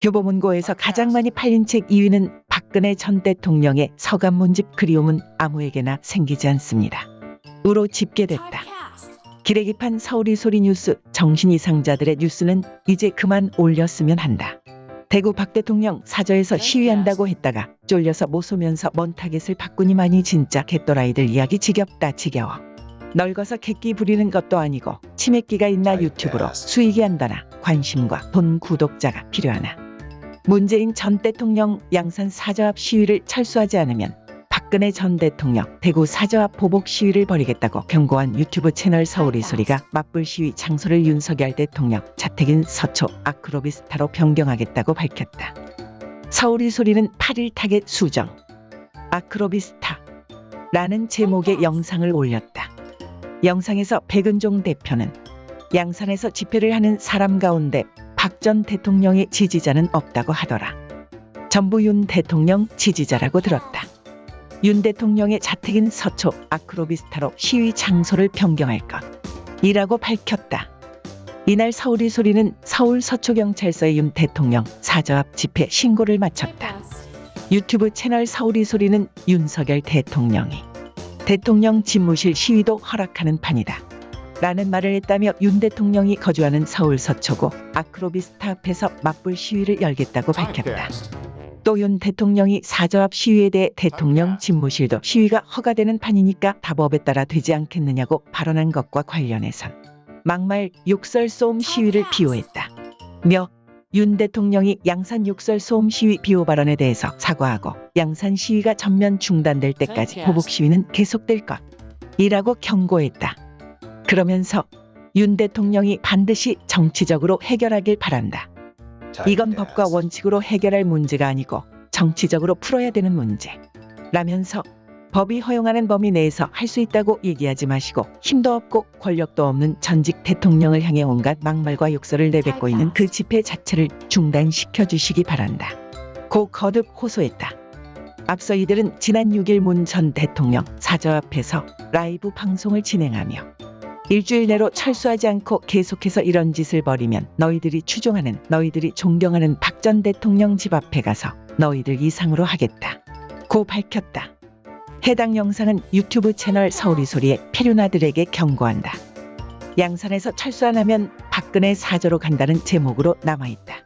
교보문고에서 가장 많이 팔린 책 2위는 박근혜 전 대통령의 서간 문집 그리움은 아무에게나 생기지 않습니다. 으로 집계됐다. 기레기판 서울의 소리 뉴스 정신 이상자들의 뉴스는 이제 그만 올렸으면 한다. 대구 박 대통령 사저에서 시위한다고 했다가 쫄려서 못 쏘면서 먼 타겟을 바꾸니만이 진짜 개또라이들 이야기 지겹다 지겨워. 늙어서 객기 부리는 것도 아니고 치매기가 있나 유튜브로 수익이 한다나 관심과 돈 구독자가 필요하나. 문재인 전 대통령 양산 사저 앞 시위를 철수하지 않으면 박근혜 전 대통령 대구 사저 앞 보복 시위를 벌이겠다고 경고한 유튜브 채널 서울의 소리가 맞불 시위 장소를 윤석열 대통령 자택인 서초 아크로비스타로 변경하겠다고 밝혔다. 서울의 소리는 8일 타겟 수정 아크로비스타 라는 제목의 영상을 올렸다. 영상에서 백은종 대표는 양산에서 집회를 하는 사람 가운데 박 전 대통령의 지지자는 없다고 하더라. 전부 윤 대통령 지지자라고 들었다. 윤 대통령의 자택인 서초 아크로비스타로 시위 장소를 변경할 것 이라고 밝혔다. 이날 서울이 소리는 서울 서초경찰서에 윤 대통령 사저 앞 집회 신고를 마쳤다. 유튜브 채널 서울이 소리는 윤석열 대통령이 대통령 집무실 시위도 허락하는 판이다. 라는 말을 했다며 윤 대통령이 거주하는 서울 서초구 아크로비스타 앞에서 맞불 시위를 열겠다고 밝혔다. 또 윤 대통령이 사저 앞 시위에 대해 대통령 집무실도 시위가 허가되는 판이니까 다법에 따라 되지 않겠느냐고 발언한 것과 관련해선 막말 욕설 쏘음 시위를 비호했다. 며 윤 대통령이 양산 욕설 소음 시위 비호 발언에 대해서 사과하고 양산 시위가 전면 중단될 때까지 보복 시위는 계속될 것 이라고 경고했다. 그러면서 윤 대통령이 반드시 정치적으로 해결하길 바란다. 이건 법과 원칙으로 해결할 문제가 아니고 정치적으로 풀어야 되는 문제. 라면서 법이 허용하는 범위 내에서 할 수 있다고 얘기하지 마시고 힘도 없고 권력도 없는 전직 대통령을 향해 온갖 막말과 욕설을 내뱉고 있는 그 집회 자체를 중단시켜 주시기 바란다. 고 거듭 호소했다. 앞서 이들은 지난 6일 문 전 대통령 사저 앞에서 라이브 방송을 진행하며 일주일 내로 철수하지 않고 계속해서 이런 짓을 벌이면 너희들이 추종하는 너희들이 존경하는 박 전 대통령 집 앞에 가서 너희들 이상으로 하겠다. 고 밝혔다. 해당 영상은 유튜브 채널 서울이 소리의 페류나들에게 경고한다. 양산에서 철수 안 하면 박근혜 사저로 간다는 제목으로 남아있다.